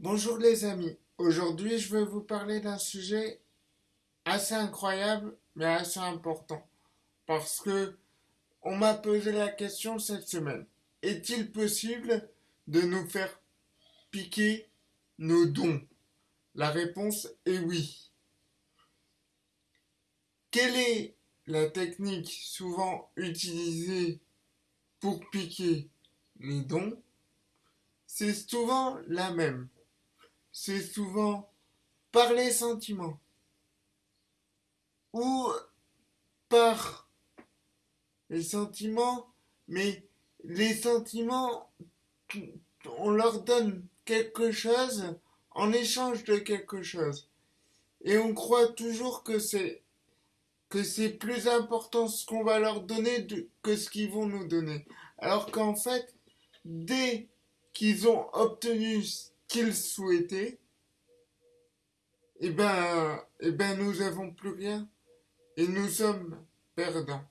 Bonjour les amis, aujourd'hui je vais vous parler d'un sujet assez incroyable mais assez important. Parce que on m'a posé la question cette semaine. Est-il possible de nous faire piquer nos dons? La réponse est oui. Quelle est la technique souvent utilisée pour piquer les dons? C'est souvent la même c'est souvent par les sentiments ou par les sentiments, mais les sentiments, on leur donne quelque chose en échange de quelque chose. Et on croit toujours que c'est plus important ce qu'on va leur donner que ce qu'ils vont nous donner. Alors qu'en fait, dès qu'ils ont obtenu qu'ils souhaitaient, eh ben, eh ben, nous avons plus rien et nous sommes perdants.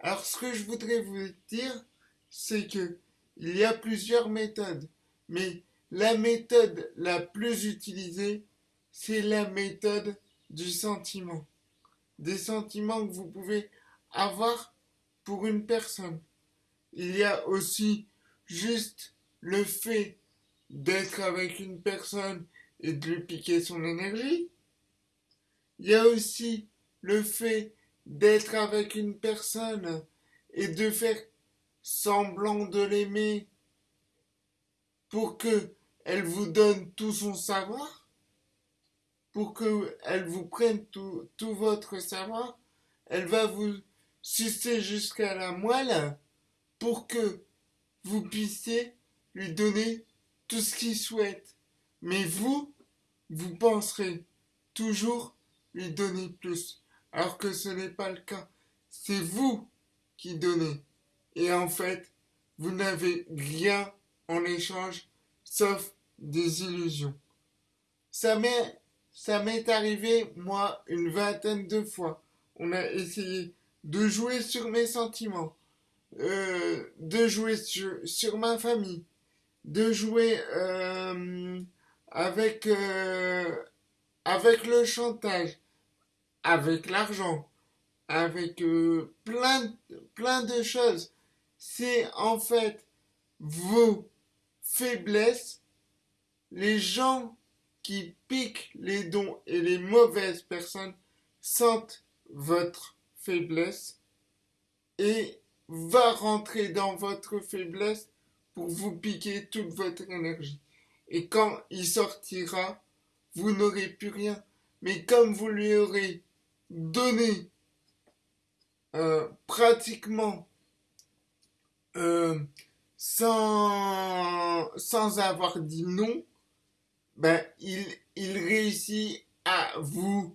Alors, ce que je voudrais vous dire, c'est que il y a plusieurs méthodes, mais la méthode la plus utilisée, c'est la méthode du sentiment. Des sentiments que vous pouvez avoir pour une personne. Il y a aussi juste le fait d'être avec une personne et de lui piquer son énergie. Il y a aussi le fait d'être avec une personne et de faire semblant de l'aimer pour que elle vous donne tout son savoir, pour que elle vous prenne tout, tout votre savoir, elle va vous sucer jusqu'à la moelle pour que vous puissiez lui donner tout ce qu'il souhaite. Mais vous, vous penserez toujours lui donner plus, alors que ce n'est pas le cas. C'est vous qui donnez. Et en fait, vous n'avez rien en échange, sauf des illusions. Ça m'est, arrivé, moi, une vingtaine de fois. On a essayé de jouer sur mes sentiments, euh, de jouer sur ma famille, de jouer euh, avec, euh, avec le chantage, avec l'argent, avec euh, plein, plein de choses. C'est en fait vos faiblesses, les gens qui piquent les dons et les mauvaises personnes sentent votre faiblesse et va rentrer dans votre faiblesse pour vous piquer toute votre énergie. Et quand il sortira, vous n'aurez plus rien. Mais comme vous lui aurez donné euh, pratiquement euh, sans, avoir dit non, ben, il réussit à vous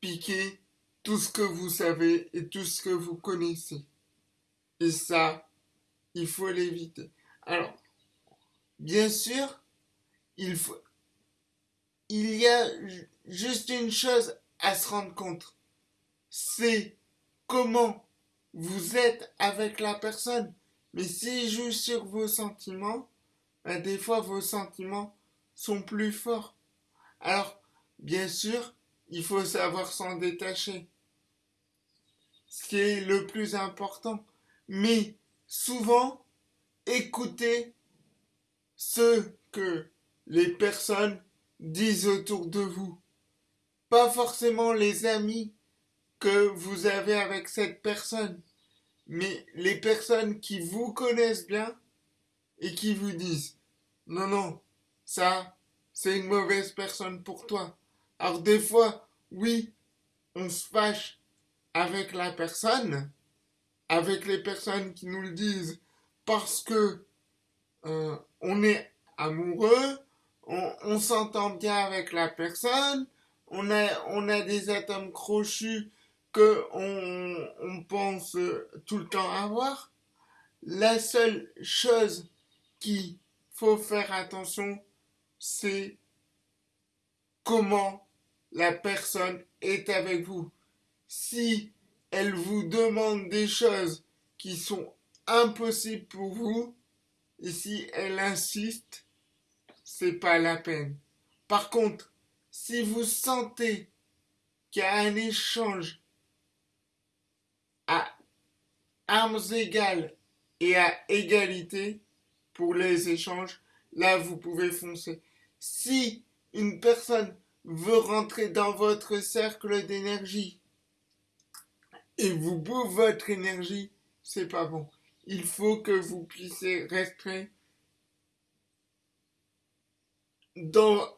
piquer tout ce que vous savez et tout ce que vous connaissez. Et ça, il faut l'éviter. Alors, bien sûr, il faut, il y a juste une chose à se rendre compte. C'est comment vous êtes avec la personne. Mais s'il joue sur vos sentiments, ben des fois vos sentiments sont plus forts. Alors, bien sûr, il faut savoir s'en détacher. Ce qui est le plus important. Mais souvent, écoutez ce que les personnes disent autour de vous. Pas forcément les amis que vous avez avec cette personne, mais les personnes qui vous connaissent bien et qui vous disent non, non, ça, c'est une mauvaise personne pour toi. Alors des fois, oui, on se fâche avec la personne, avec les personnes qui nous le disent parce que euh, on est amoureux, on, s'entend bien avec la personne, on a, on a des atomes crochus que on, pense tout le temps avoir. La seule chose qu'il faut faire attention, c'est comment la personne est avec vous. Si elle vous demande des choses qui sont impossible pour vous, et si elle insiste, c'est pas la peine. Par contre, si vous sentez qu'il y a un échange à armes égales et à égalité pour les échanges, là vous pouvez foncer. Si une personne veut rentrer dans votre cercle d'énergie et vous bouffe votre énergie, c'est pas bon. Il faut que vous puissiez rester dans,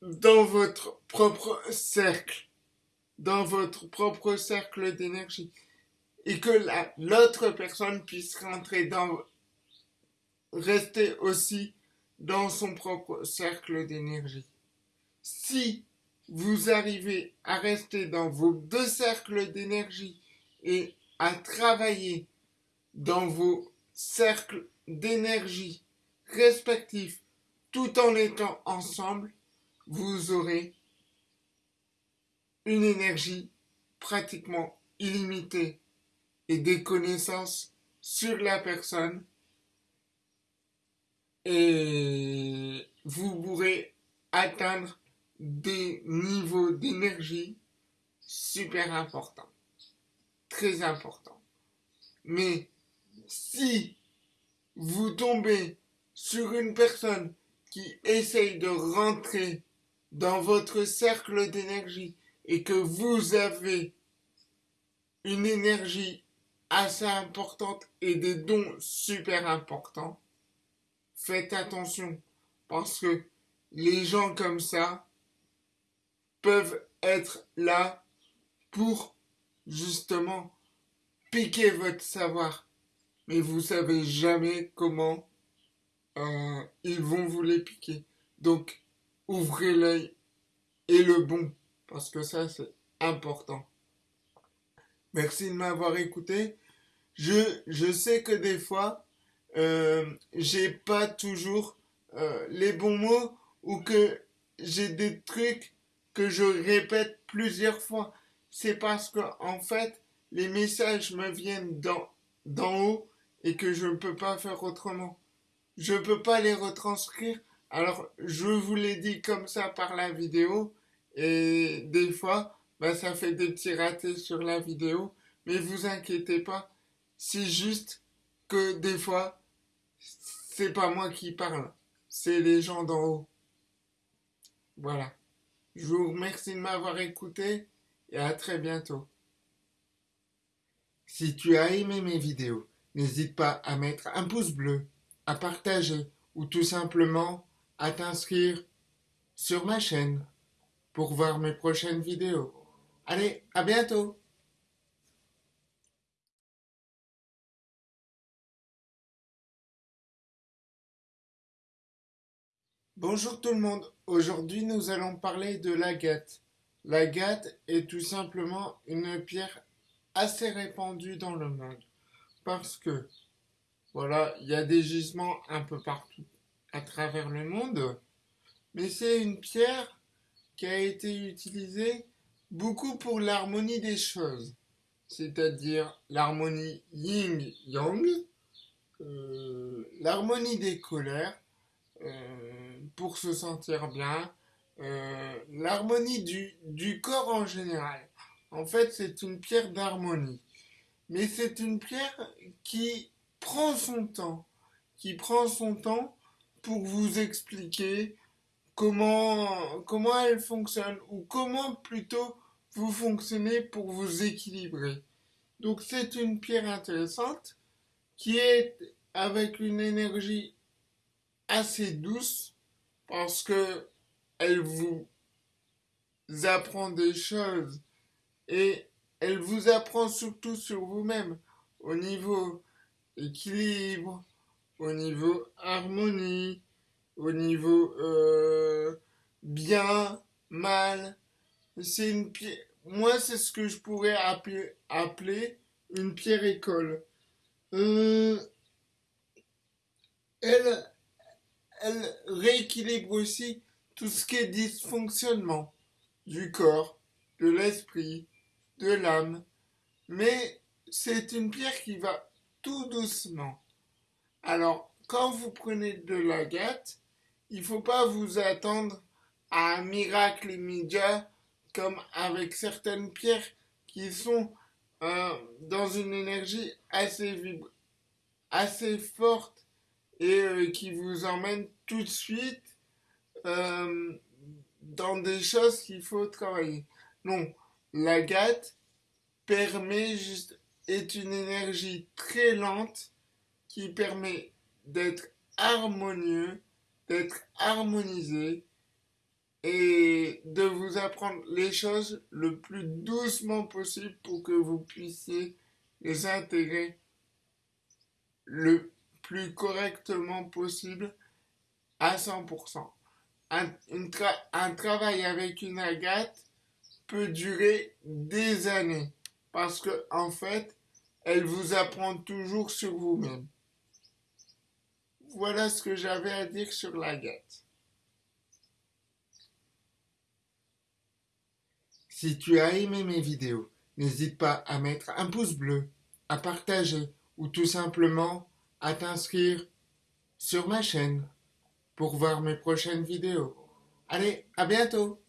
votre propre cercle, dans votre propre cercle d'énergie, et que l'autre personne puisse rentrer rester aussi dans son propre cercle d'énergie. Si vous arrivez à rester dans vos deux cercles d'énergie et à travailler dans vos cercles d'énergie respectifs tout en étant ensemble, vous aurez une énergie pratiquement illimitée et des connaissances sur la personne et vous pourrez atteindre des niveaux d'énergie super importants, très importants. Mais si vous tombez sur une personne qui essaye de rentrer dans votre cercle d'énergie et que vous avez une énergie assez importante et des dons super importants, faites attention parce que les gens comme ça peuvent être là pour justement piquer votre savoir. Mais vous savez jamais comment euh, ils vont vous les piquer. Donc, ouvrez l'œil et le bon, parce que ça, c'est important. Merci de m'avoir écouté. Je, je sais que des fois, euh, j'ai pas toujours euh, les bons mots ou que j'ai des trucs que je répète plusieurs fois. C'est parce que, en fait, les messages me viennent d'en haut et que je ne peux pas faire autrement je peux pas les retranscrire. Alors, je vous l'ai dit comme ça par la vidéo. Et des fois, bah, ça fait des petits ratés sur la vidéo. Mais vous inquiétez pas. C'est juste que des fois, c'est pas moi qui parle. C'est les gens d'en haut. Voilà. Je vous remercie de m'avoir écouté et à très bientôt. Si tu as aimé mes vidéos, n'hésite pas à mettre un pouce bleu à partager ou tout simplement à t'inscrire sur ma chaîne pour voir mes prochaines vidéos. Allez, à bientôt Bonjour tout le monde, aujourd'hui nous allons parler de l'agate. L'agate est tout simplement une pierre assez répandue dans le monde parce que voilà, il y a des gisements un peu partout à travers le monde, mais c'est une pierre qui a été utilisée beaucoup pour l'harmonie des choses, c'est-à-dire l'harmonie yin-yang, euh, l'harmonie des colères, euh, pour se sentir bien, euh, l'harmonie du, du corps en général. En fait, c'est une pierre d'harmonie. Mais c'est une pierre qui prend son temps, qui prend son temps pour vous expliquer comment, comment elle fonctionne ou comment plutôt vous fonctionnez pour vous équilibrer. Donc c'est une pierre intéressante qui est avec une énergie assez douce parce que elle vous apprend des choses et elle vous apprend surtout sur vous-même au niveau équilibre, au niveau harmonie, au niveau euh, bien, mal. C'est une pierre. Moi, c'est ce que je pourrais appeler, une pierre école. Euh, elle, elle rééquilibre aussi tout ce qui est dysfonctionnement du corps, de l'esprit, de l'âme. Mais c'est une pierre qui va tout doucement. Alors, quand vous prenez de l'agate, il faut pas vous attendre à un miracle immédiat comme avec certaines pierres qui sont euh, dans une énergie assez forte et euh, qui vous emmène tout de suite euh, dans des choses qu'il faut travailler. Non, l'agate permet est une énergie très lente qui permet d'être harmonieux, d'être harmonisé et de vous apprendre les choses le plus doucement possible pour que vous puissiez les intégrer le plus correctement possible à 100%. Un, un travail avec une agate peut durer des années parce que en fait, elle vous apprend toujours sur vous-même. Voilà ce que j'avais à dire sur l'agate. Si tu as aimé mes vidéos, n'hésite pas à mettre un pouce bleu, à partager ou tout simplement à t'inscrire sur ma chaîne pour voir mes prochaines vidéos. Allez, à bientôt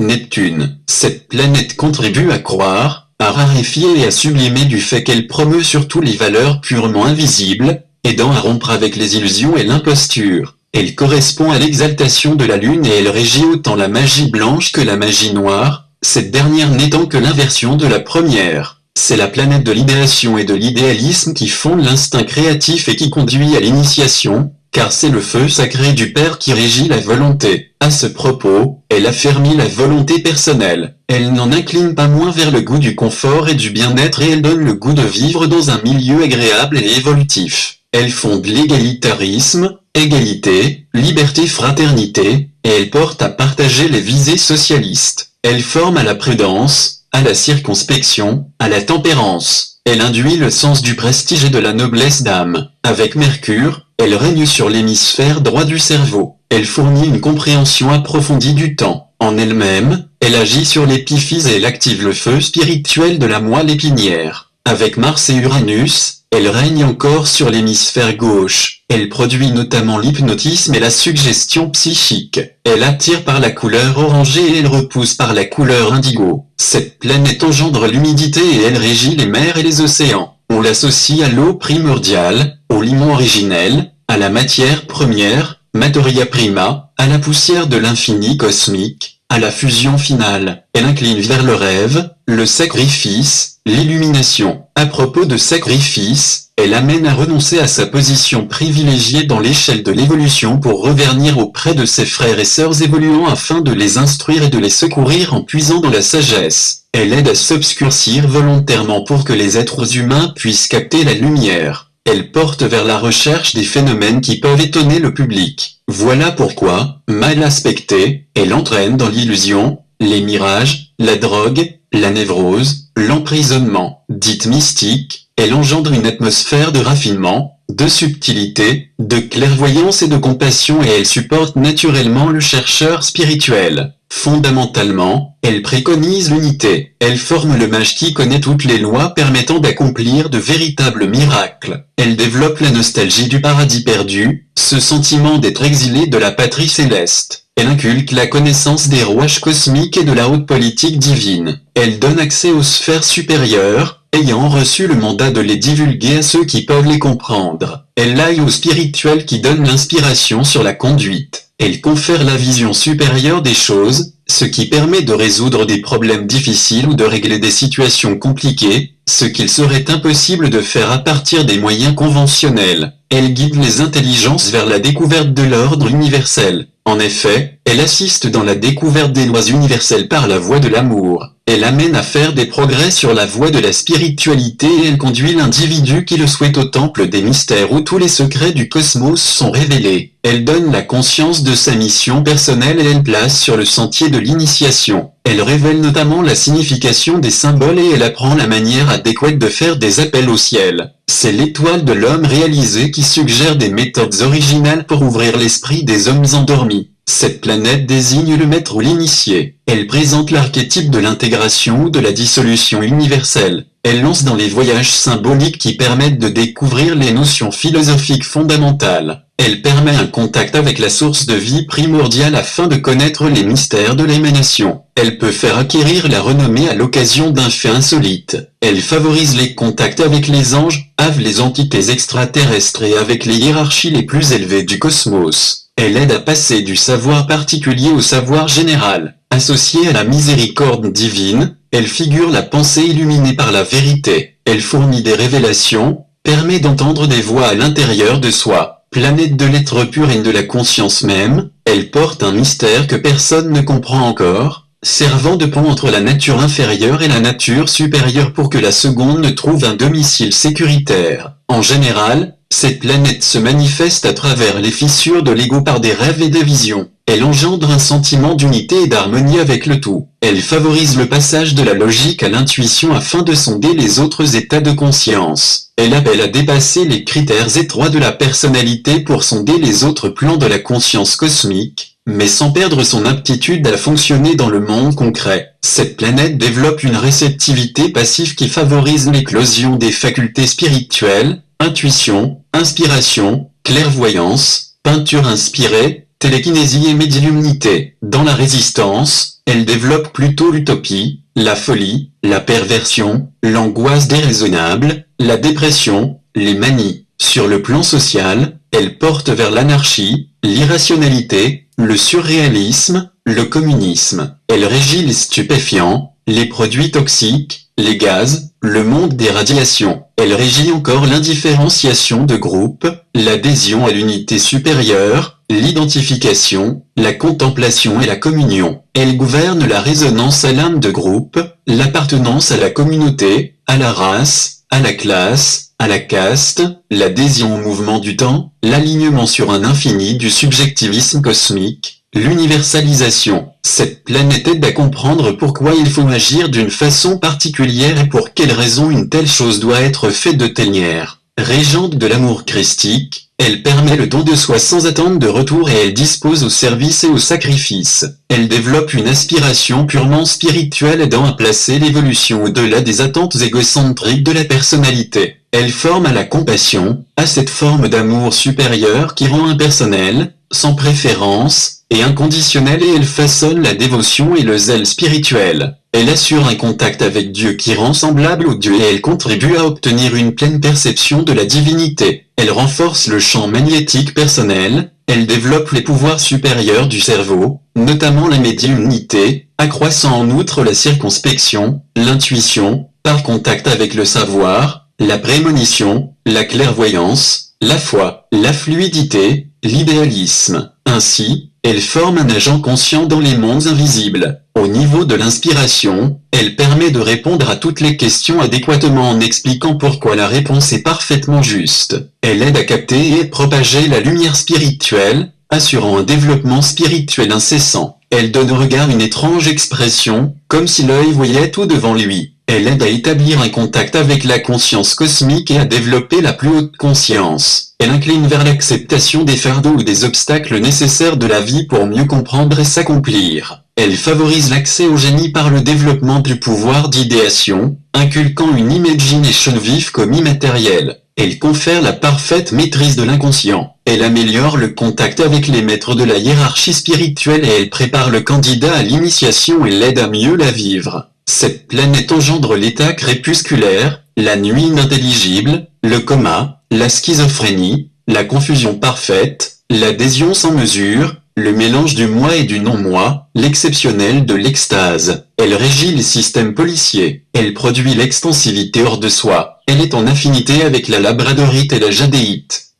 Neptune, cette planète contribue à croire, à raréfier et à sublimer du fait qu'elle promeut surtout les valeurs purement invisibles, aidant à rompre avec les illusions et l'imposture. Elle correspond à l'exaltation de la lune et elle régit autant la magie blanche que la magie noire, cette dernière n'étant que l'inversion de la première. C'est la planète de l'idéation et de l'idéalisme qui fonde l'instinct créatif et qui conduit à l'initiation, car c'est le feu sacré du Père qui régit la volonté. À ce propos, elle affermit la volonté personnelle. Elle n'en incline pas moins vers le goût du confort et du bien-être et elle donne le goût de vivre dans un milieu agréable et évolutif. Elle fonde l'égalitarisme, égalité, liberté, fraternité, et elle porte à partager les visées socialistes. Elle forme à la prudence, à la circonspection, à la tempérance. Elle induit le sens du prestige et de la noblesse d'âme. Avec Mercure, elle règne sur l'hémisphère droit du cerveau. Elle fournit une compréhension approfondie du temps. En elle-même, elle agit sur l'épiphyse et elle active le feu spirituel de la moelle épinière. Avec Mars et Uranus, elle règne encore sur l'hémisphère gauche. Elle produit notamment l'hypnotisme et la suggestion psychique. Elle attire par la couleur orangée et elle repousse par la couleur indigo. Cette planète engendre l'humidité et elle régit les mers et les océans. On l'associe à l'eau primordiale, au limon originel, à la matière première, materia prima, à la poussière de l'infini cosmique, à la fusion finale. Elle incline vers le rêve, le sacrifice, l'illumination. À propos de sacrifice, elle amène à renoncer à sa position privilégiée dans l'échelle de l'évolution pour revenir auprès de ses frères et sœurs évoluant afin de les instruire et de les secourir en puisant dans la sagesse. Elle aide à s'obscurcir volontairement pour que les êtres humains puissent capter la lumière. Elle porte vers la recherche des phénomènes qui peuvent étonner le public. Voilà pourquoi, mal aspectée, elle entraîne dans l'illusion, les mirages, la drogue, la névrose, l'emprisonnement. Dite mystique, elle engendre une atmosphère de raffinement, de subtilité, de clairvoyance et de compassion et elle supporte naturellement le chercheur spirituel. Fondamentalement, elle préconise l'unité. Elle forme le mage qui connaît toutes les lois permettant d'accomplir de véritables miracles. Elle développe la nostalgie du paradis perdu, ce sentiment d'être exilé de la patrie céleste. Elle inculque la connaissance des rouages cosmiques et de la haute politique divine. Elle donne accès aux sphères supérieures, ayant reçu le mandat de les divulguer à ceux qui peuvent les comprendre. Elle aille au spirituel qui donne l'inspiration sur la conduite. Elle confère la vision supérieure des choses, ce qui permet de résoudre des problèmes difficiles ou de régler des situations compliquées, ce qu'il serait impossible de faire à partir des moyens conventionnels. Elle guide les intelligences vers la découverte de l'ordre universel. En effet, elle assiste dans la découverte des lois universelles par la voie de l'amour. Elle amène à faire des progrès sur la voie de la spiritualité et elle conduit l'individu qui le souhaite au temple des mystères où tous les secrets du cosmos sont révélés. Elle donne la conscience de sa mission personnelle et elle place sur le sentier de l'initiation. Elle révèle notamment la signification des symboles et elle apprend la manière adéquate de faire des appels au ciel. C'est l'étoile de l'homme réalisé qui suggère des méthodes originales pour ouvrir l'esprit des hommes endormis. Cette planète désigne le maître ou l'initié. Elle présente l'archétype de l'intégration ou de la dissolution universelle. Elle lance dans les voyages symboliques qui permettent de découvrir les notions philosophiques fondamentales. Elle permet un contact avec la source de vie primordiale afin de connaître les mystères de l'émanation. Elle peut faire acquérir la renommée à l'occasion d'un fait insolite. Elle favorise les contacts avec les anges, avec les entités extraterrestres et avec les hiérarchies les plus élevées du cosmos. Elle aide à passer du savoir particulier au savoir général. Associée à la miséricorde divine, elle figure la pensée illuminée par la vérité. Elle fournit des révélations, permet d'entendre des voix à l'intérieur de soi. Planète de l'être pur et de la conscience même, elle porte un mystère que personne ne comprend encore, servant de pont entre la nature inférieure et la nature supérieure pour que la seconde ne trouve un domicile sécuritaire. En général, cette planète se manifeste à travers les fissures de l'ego par des rêves et des visions. Elle engendre un sentiment d'unité et d'harmonie avec le tout. Elle favorise le passage de la logique à l'intuition afin de sonder les autres états de conscience. Elle appelle à dépasser les critères étroits de la personnalité pour sonder les autres plans de la conscience cosmique, mais sans perdre son aptitude à fonctionner dans le monde concret. Cette planète développe une réceptivité passive qui favorise l'éclosion des facultés spirituelles, intuition, inspiration, clairvoyance, peinture inspirée, télékinésie et médiumnité. Dans la résistance, elle développe plutôt l'utopie, la folie, la perversion, l'angoisse déraisonnable, la dépression, les manies. Sur le plan social, elle porte vers l'anarchie, l'irrationalité, le surréalisme, le communisme. Elle régit les stupéfiants, les produits toxiques, les gaz, le monde des radiations. Elle régit encore l'indifférenciation de groupe, l'adhésion à l'unité supérieure, l'identification, la contemplation et la communion. Elle gouverne la résonance à l'âme de groupe, l'appartenance à la communauté, à la race, à la classe, à la caste, l'adhésion au mouvement du temps, l'alignement sur un infini du subjectivisme cosmique, l'universalisation. Cette planète aide à comprendre pourquoi il faut agir d'une façon particulière et pour quelle raison une telle chose doit être faite de telle manière. Régente de l'amour christique, elle permet le don de soi sans attente de retour et elle dispose au service et au sacrifice. Elle développe une aspiration purement spirituelle aidant à placer l'évolution au-delà des attentes égocentriques de la personnalité. Elle forme à la compassion, à cette forme d'amour supérieur qui rend impersonnel, sans préférence, et inconditionnel et elle façonne la dévotion et le zèle spirituel. Elle assure un contact avec Dieu qui rend semblable au Dieu et elle contribue à obtenir une pleine perception de la divinité. Elle renforce le champ magnétique personnel, elle développe les pouvoirs supérieurs du cerveau, notamment la médiumnité, accroissant en outre la circonspection, l'intuition, par contact avec le savoir, la prémonition, la clairvoyance, la foi, la fluidité, l'idéalisme. Ainsi, elle forme un agent conscient dans les mondes invisibles. Au niveau de l'inspiration, elle permet de répondre à toutes les questions adéquatement en expliquant pourquoi la réponse est parfaitement juste. Elle aide à capter et propager la lumière spirituelle, assurant un développement spirituel incessant. Elle donne au regard une étrange expression, comme si l'œil voyait tout devant lui. Elle aide à établir un contact avec la conscience cosmique et à développer la plus haute conscience. Elle incline vers l'acceptation des fardeaux ou des obstacles nécessaires de la vie pour mieux comprendre et s'accomplir. Elle favorise l'accès au génie par le développement du pouvoir d'idéation, inculquant une imagination vive comme immatérielle. Elle confère la parfaite maîtrise de l'inconscient. Elle améliore le contact avec les maîtres de la hiérarchie spirituelle et elle prépare le candidat à l'initiation et l'aide à mieux la vivre. Cette planète engendre l'état crépusculaire, la nuit inintelligible, le coma, la schizophrénie, la confusion parfaite, l'adhésion sans mesure, le mélange du moi et du non-moi, l'exceptionnel de l'extase. Elle régit les systèmes policiers. Elle produit l'extensivité hors de soi. Elle est en affinité avec la labradorite et la jadéite.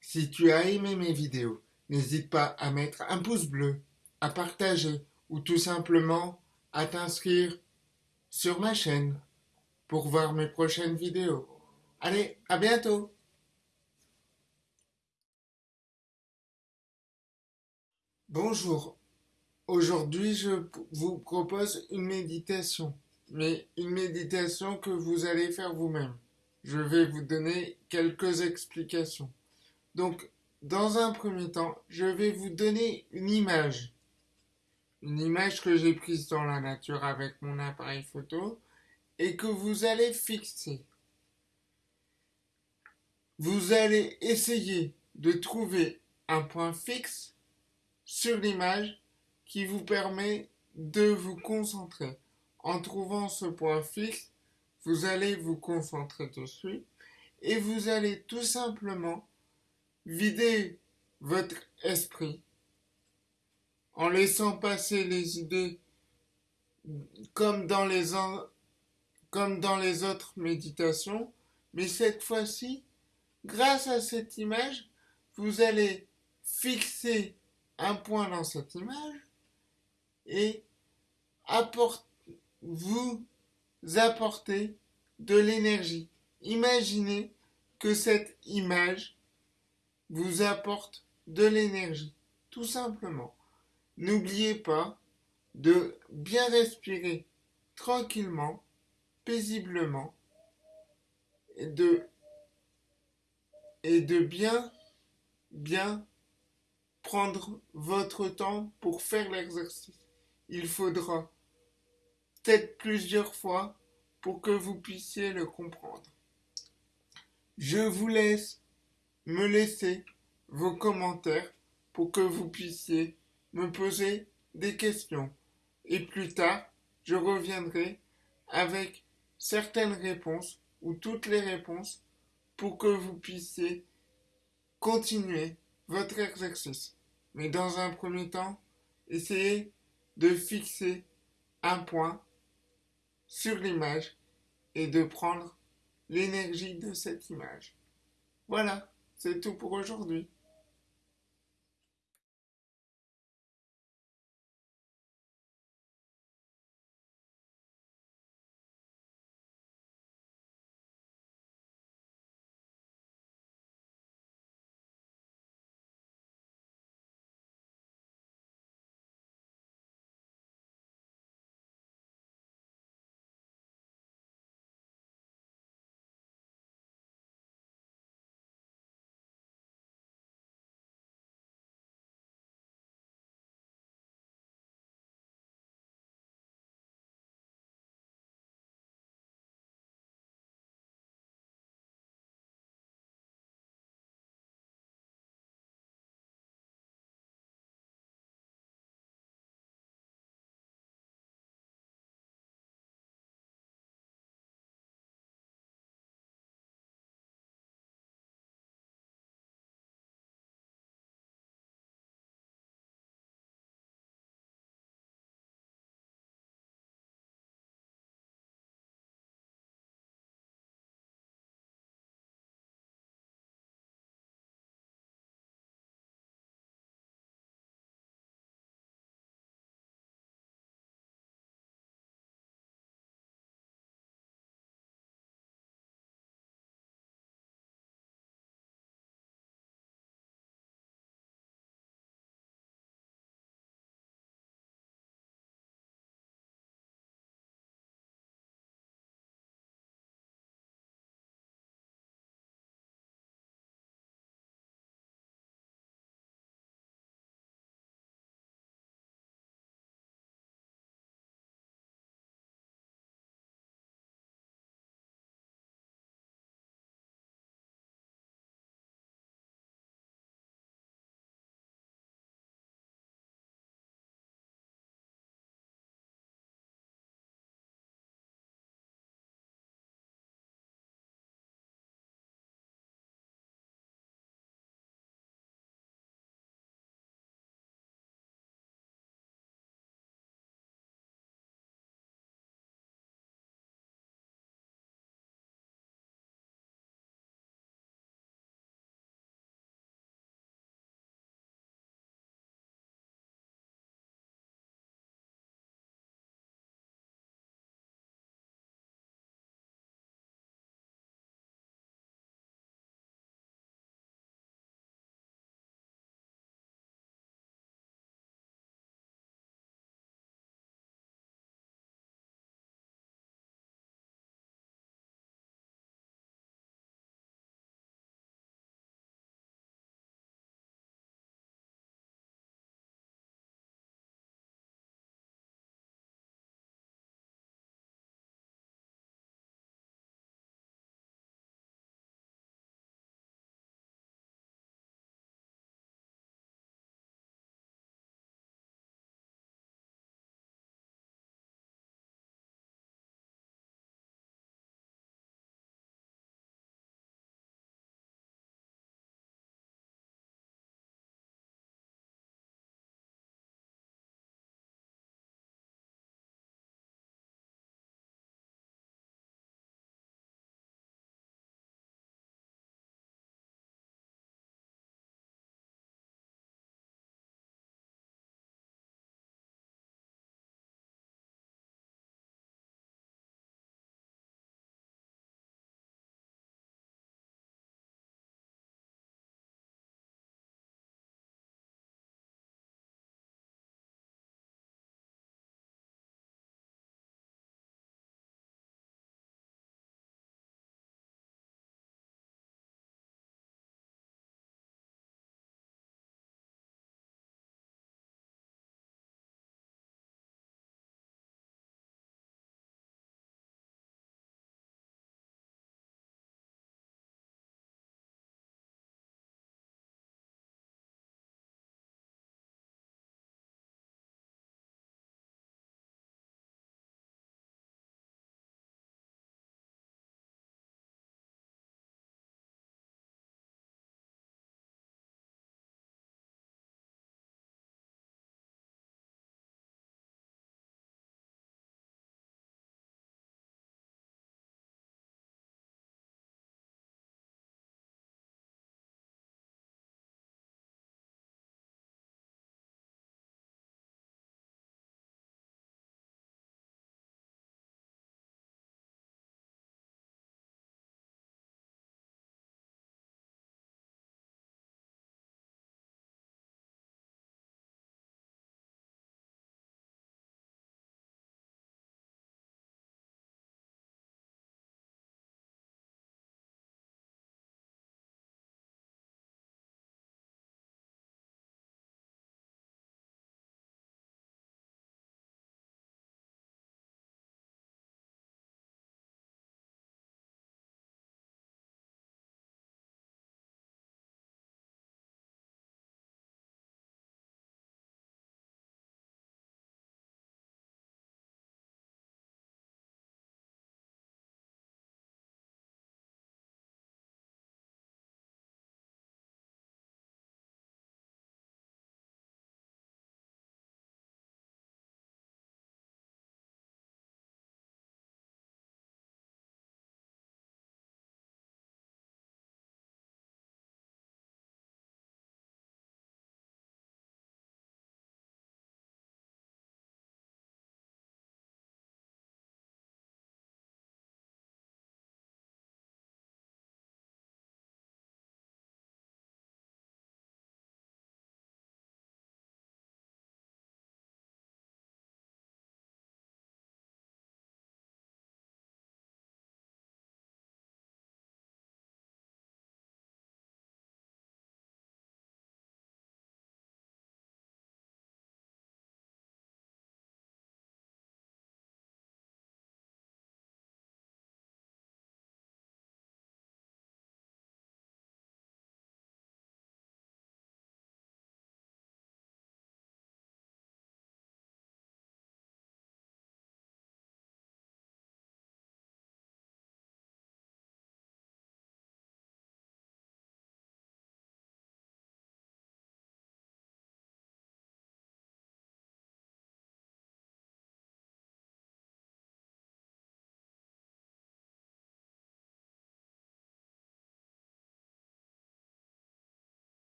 Si tu as aimé mes vidéos, n'hésite pas à mettre un pouce bleu, à partager ou tout simplement à t'inscrire sur ma chaîne pour voir mes prochaines vidéos. Allez, à bientôt Bonjour, aujourd'hui je vous propose une méditation, mais une méditation que vous allez faire vous-même. je vais vous donner quelques explications. Donc, dans un premier temps, je vais vous donner une image. Une image que j'ai prise dans la nature avec mon appareil photo et que vous allez fixer. Vous allez essayer de trouver un point fixe sur l'image qui vous permet de vous concentrer. En trouvant ce point fixe, vous allez vous concentrer dessus et vous allez tout simplement vider votre esprit en laissant passer les idées comme dans les, comme dans les autres méditations, mais cette fois-ci, grâce à cette image, vous allez fixer un point dans cette image et vous apporter de l'énergie. Imaginez que cette image vous apporte de l'énergie, tout simplement. N'oubliez pas de bien respirer tranquillement, paisiblement, et de, bien, bien prendre votre temps pour faire l'exercice. Il faudra peut-être plusieurs fois pour que vous puissiez le comprendre. Je vous laisse me laisser vos commentaires pour que vous puissiez me poser des questions. Et plus tard, je reviendrai avec certaines réponses ou toutes les réponses pour que vous puissiez continuer votre exercice. Mais dans un premier temps, essayez de fixer un point sur l'image et de prendre l'énergie de cette image. Voilà, c'est tout pour aujourd'hui.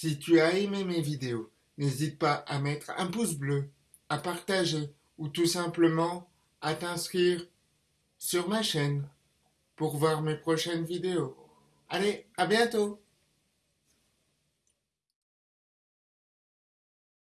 Si tu as aimé mes vidéos, n'hésite pas à mettre un pouce bleu, à partager ou tout simplement à t'inscrire sur ma chaîne pour voir mes prochaines vidéos. Allez, à bientôt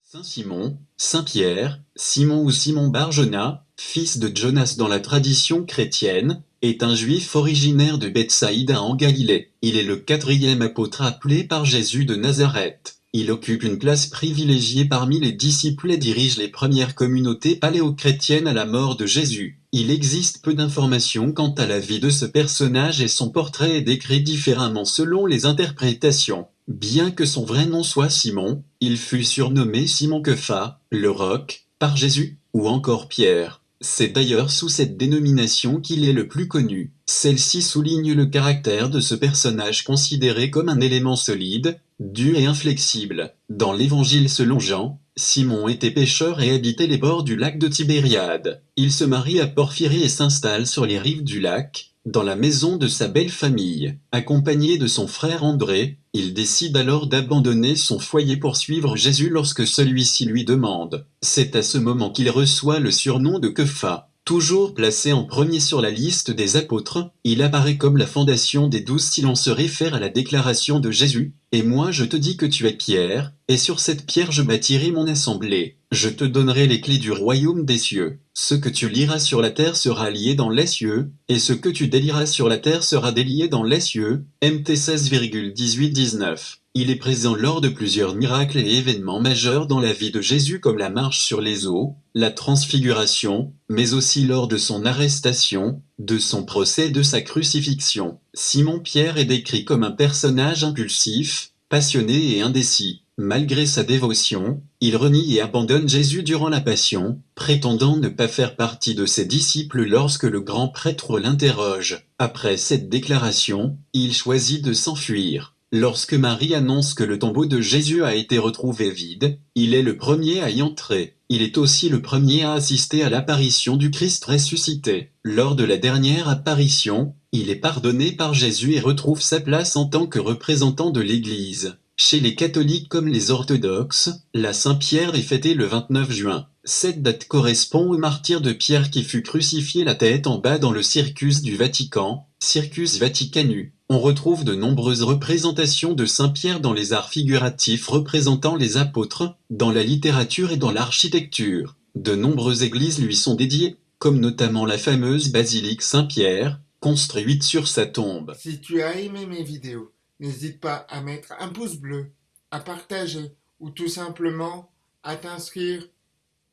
Saint Simon, Saint Pierre, Simon ou Simon Barjona, fils de Jonas dans la tradition chrétienne, est un juif originaire de Bethsaïda en Galilée. Il est le quatrième apôtre appelé par Jésus de Nazareth. Il occupe une place privilégiée parmi les disciples et dirige les premières communautés paléochrétiennes à la mort de Jésus. Il existe peu d'informations quant à la vie de ce personnage et son portrait est décrit différemment selon les interprétations. Bien que son vrai nom soit Simon, il fut surnommé Simon Kefa, le roc, par Jésus, ou encore Pierre. C'est d'ailleurs sous cette dénomination qu'il est le plus connu. Celle-ci souligne le caractère de ce personnage considéré comme un élément solide, dur et inflexible. Dans l'évangile selon Jean, Simon était pêcheur et habitait les bords du lac de Tibériade. Il se marie à Porphyrie et s'installe sur les rives du lac, dans la maison de sa belle famille. Accompagné de son frère André, il décide alors d'abandonner son foyer pour suivre Jésus lorsque celui-ci lui demande. C'est à ce moment qu'il reçoit le surnom de Kepha. Toujours placé en premier sur la liste des apôtres, il apparaît comme la fondation des douze si l'on se réfère à la déclaration de Jésus. Et moi je te dis que tu es Pierre, et sur cette pierre je bâtirai mon assemblée. Je te donnerai les clés du royaume des cieux. Ce que tu liras sur la terre sera lié dans les cieux, et ce que tu délieras sur la terre sera délié dans les cieux. MT 16,18-19 il est présent lors de plusieurs miracles et événements majeurs dans la vie de Jésus comme la marche sur les eaux, la transfiguration, mais aussi lors de son arrestation, de son procès et de sa crucifixion. Simon-Pierre est décrit comme un personnage impulsif, passionné et indécis. Malgré sa dévotion, il renie et abandonne Jésus durant la Passion, prétendant ne pas faire partie de ses disciples lorsque le grand prêtre l'interroge. Après cette déclaration, il choisit de s'enfuir. Lorsque Marie annonce que le tombeau de Jésus a été retrouvé vide, il est le premier à y entrer. Il est aussi le premier à assister à l'apparition du Christ ressuscité. Lors de la dernière apparition, il est pardonné par Jésus et retrouve sa place en tant que représentant de l'Église. Chez les catholiques comme les orthodoxes, la Saint-Pierre est fêtée le 29 juin. Cette date correspond au martyr de Pierre qui fut crucifié la tête en bas dans le Circus du Vatican, Circus Vaticanus. On retrouve de nombreuses représentations de Saint Pierre dans les arts figuratifs représentant les apôtres, dans la littérature et dans l'architecture. De nombreuses églises lui sont dédiées, comme notamment la fameuse basilique Saint-Pierre, construite sur sa tombe. Si tu as aimé mes vidéos, n'hésite pas à mettre un pouce bleu, à partager ou tout simplement à t'inscrire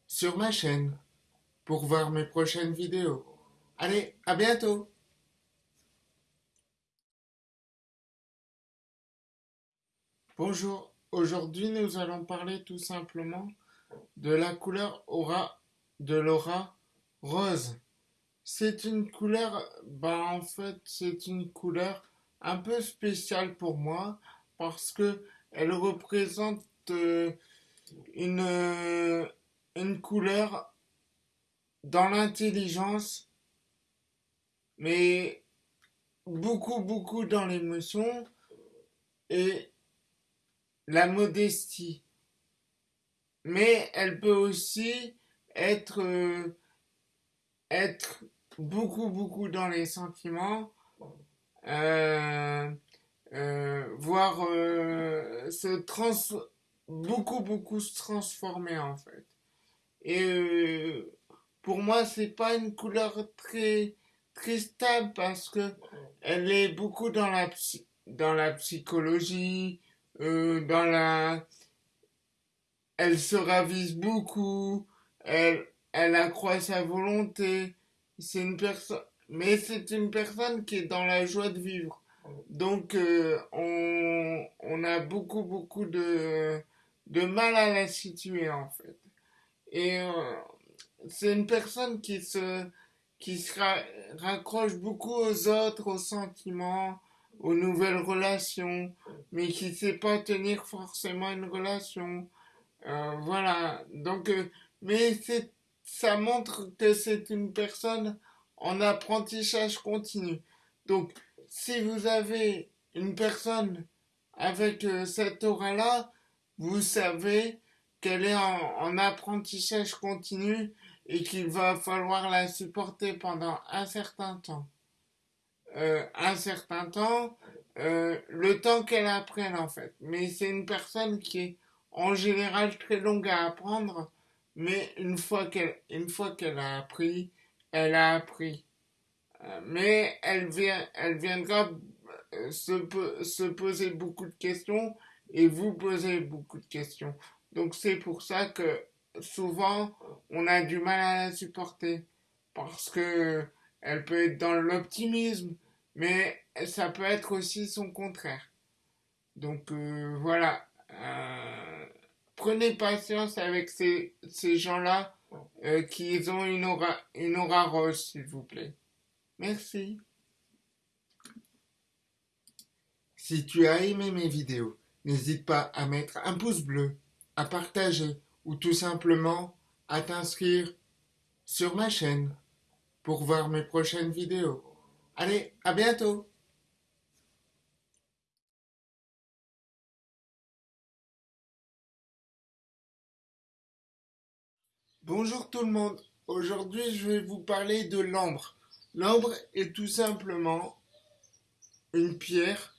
sur ma chaîne pour voir mes prochaines vidéos. Allez, à bientôt Bonjour, aujourd'hui nous allons parler tout simplement de la couleur aura de l'aura rose. C'est une couleur, bah en fait c'est une couleur un peu spéciale pour moi parce que elle représente euh, une, euh, une couleur dans l'intelligence mais beaucoup beaucoup dans l'émotion et la modestie. Mais elle peut aussi être, euh, être beaucoup, beaucoup dans les sentiments, euh, euh, voire se trans beaucoup, beaucoup se transformer en fait. Et pour moi, c'est pas une couleur très, très stable parce que elle est beaucoup dans la, dans la psychologie, euh, dans la elle se ravise beaucoup, elle, elle accroît sa volonté, c'est une personne, mais c'est une personne qui est dans la joie de vivre. Donc, euh, on, on, a beaucoup, beaucoup de, de mal à la situer, en fait. Et euh, c'est une personne qui se, qui se raccroche beaucoup aux autres, aux sentiments, aux nouvelles relations, mais qui ne sait pas tenir forcément une relation. Euh, voilà. Donc, euh, mais ça montre que c'est une personne en apprentissage continu. Donc, si vous avez une personne avec euh, cette aura-là, vous savez qu'elle est en, apprentissage continu et qu'il va falloir la supporter pendant un certain temps. Euh, un certain temps, euh, le temps qu'elle apprenne en fait. Mais c'est une personne qui est en général très longue à apprendre, mais une fois qu'elle a appris, elle a appris. Euh, mais elle vient, elle viendra se, se poser beaucoup de questions et vous poser beaucoup de questions. Donc c'est pour ça que souvent on a du mal à la supporter parce que elle peut être dans l'optimisme, mais ça peut être aussi son contraire. Donc euh, voilà, euh, prenez patience avec ces, gens-là euh, qui ont une aura, une aura rose, s'il vous plaît. Merci. Si tu as aimé mes vidéos, n'hésite pas à mettre un pouce bleu, à partager ou tout simplement à t'inscrire sur ma chaîne pour voir mes prochaines vidéos. Allez, à bientôt Bonjour tout le monde, aujourd'hui je vais vous parler de l'ambre. L'ambre est tout simplement une pierre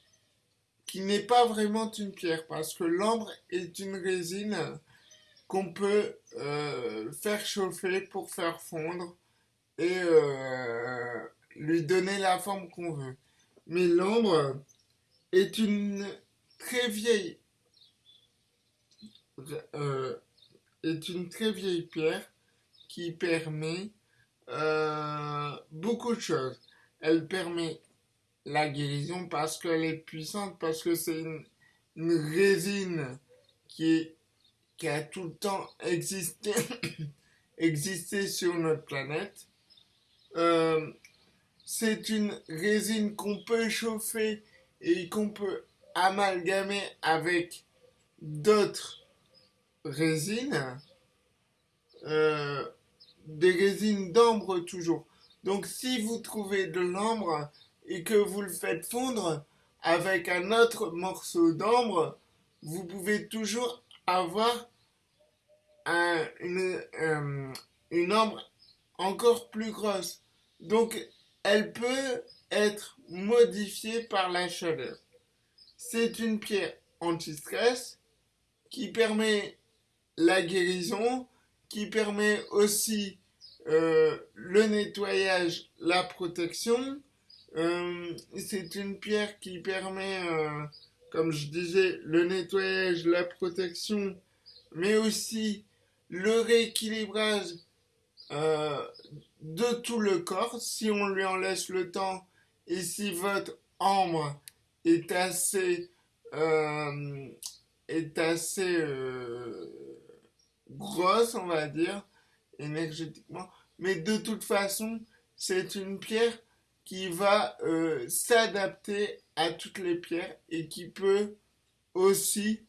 qui n'est pas vraiment une pierre parce que l'ambre est une résine qu'on peut euh, faire chauffer pour faire fondre et euh, lui donner la forme qu'on veut. Mais l'ambre est une très vieille euh, pierre qui permet euh, beaucoup de choses. Elle permet la guérison parce qu'elle est puissante, parce que c'est une, résine qui, qui a tout le temps existé, existé sur notre planète. Euh, c'est une résine qu'on peut chauffer et qu'on peut amalgamer avec d'autres résines, euh, des résines d'ambre toujours. Donc si vous trouvez de l'ambre et que vous le faites fondre avec un autre morceau d'ambre, vous pouvez toujours avoir une, euh, une ambre encore plus grosse. Elle peut être modifiée par la chaleur. C'est une pierre anti-stress qui permet la guérison, qui permet aussi euh, le nettoyage, la protection. Euh, c'est une pierre qui permet, euh, comme je disais, le nettoyage, la protection, mais aussi le rééquilibrage de tout le corps si on lui en laisse le temps et si votre ambre est assez est assez grosse, on va dire, énergétiquement. Mais de toute façon, c'est une pierre qui va euh, s'adapter à toutes les pierres et qui peut aussi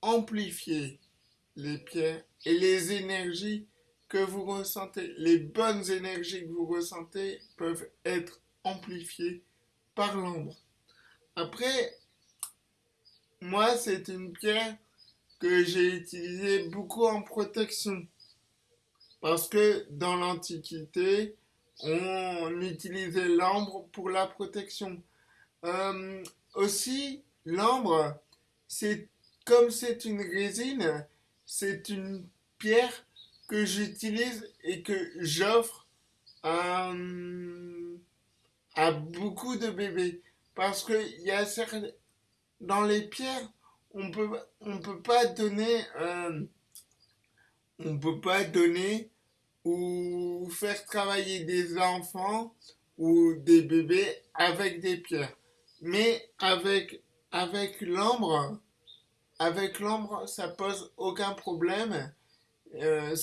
amplifier les pierres et les énergies que vous ressentez. Les bonnes énergies que vous ressentez peuvent être amplifiées par l'ombre. Après, moi, c'est une pierre que j'ai utilisé beaucoup en protection. Parce que dans l'Antiquité, on utilisait l'ambre pour la protection. Euh, aussi, l'ambre, c'est comme c'est une résine, c'est une pierre que j'utilise et que j'offre à, beaucoup de bébés. Parce qu'il y a dans les pierres, on peut on peut pas donner euh, on peut pas donner ou faire travailler des enfants ou des bébés avec des pierres mais avec avec l'ambre avec l'ambre ça pose aucun problème euh,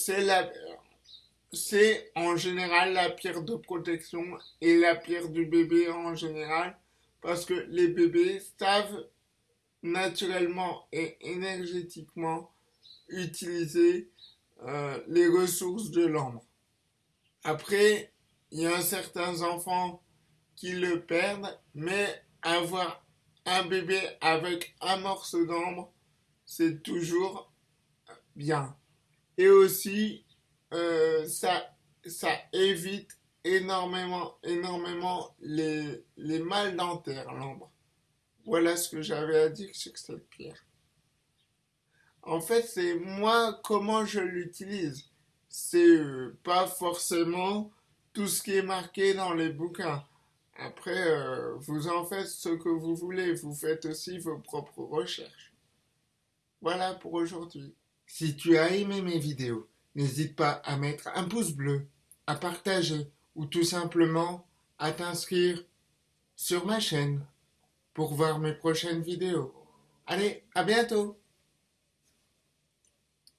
c'est en général la pierre de protection et la pierre du bébé en général parce que les bébés savent naturellement et énergétiquement utiliser euh, les ressources de l'ombre. Après, il y a certains enfants qui le perdent, mais avoir un bébé avec un morceau d'ambre, c'est toujours bien. Et aussi, euh, ça, évite énormément, énormément les, les mal dentaires, l'ambre. Voilà ce que j'avais à dire sur cette pierre. En fait, c'est moi comment je l'utilise. C'est euh, pas forcément tout ce qui est marqué dans les bouquins. Après, euh, vous en faites ce que vous voulez. Vous faites aussi vos propres recherches. Voilà pour aujourd'hui. Si tu as aimé mes vidéos, n'hésite pas à mettre un pouce bleu, à partager ou tout simplement à t'inscrire sur ma chaîne pour voir mes prochaines vidéos. Allez, à bientôt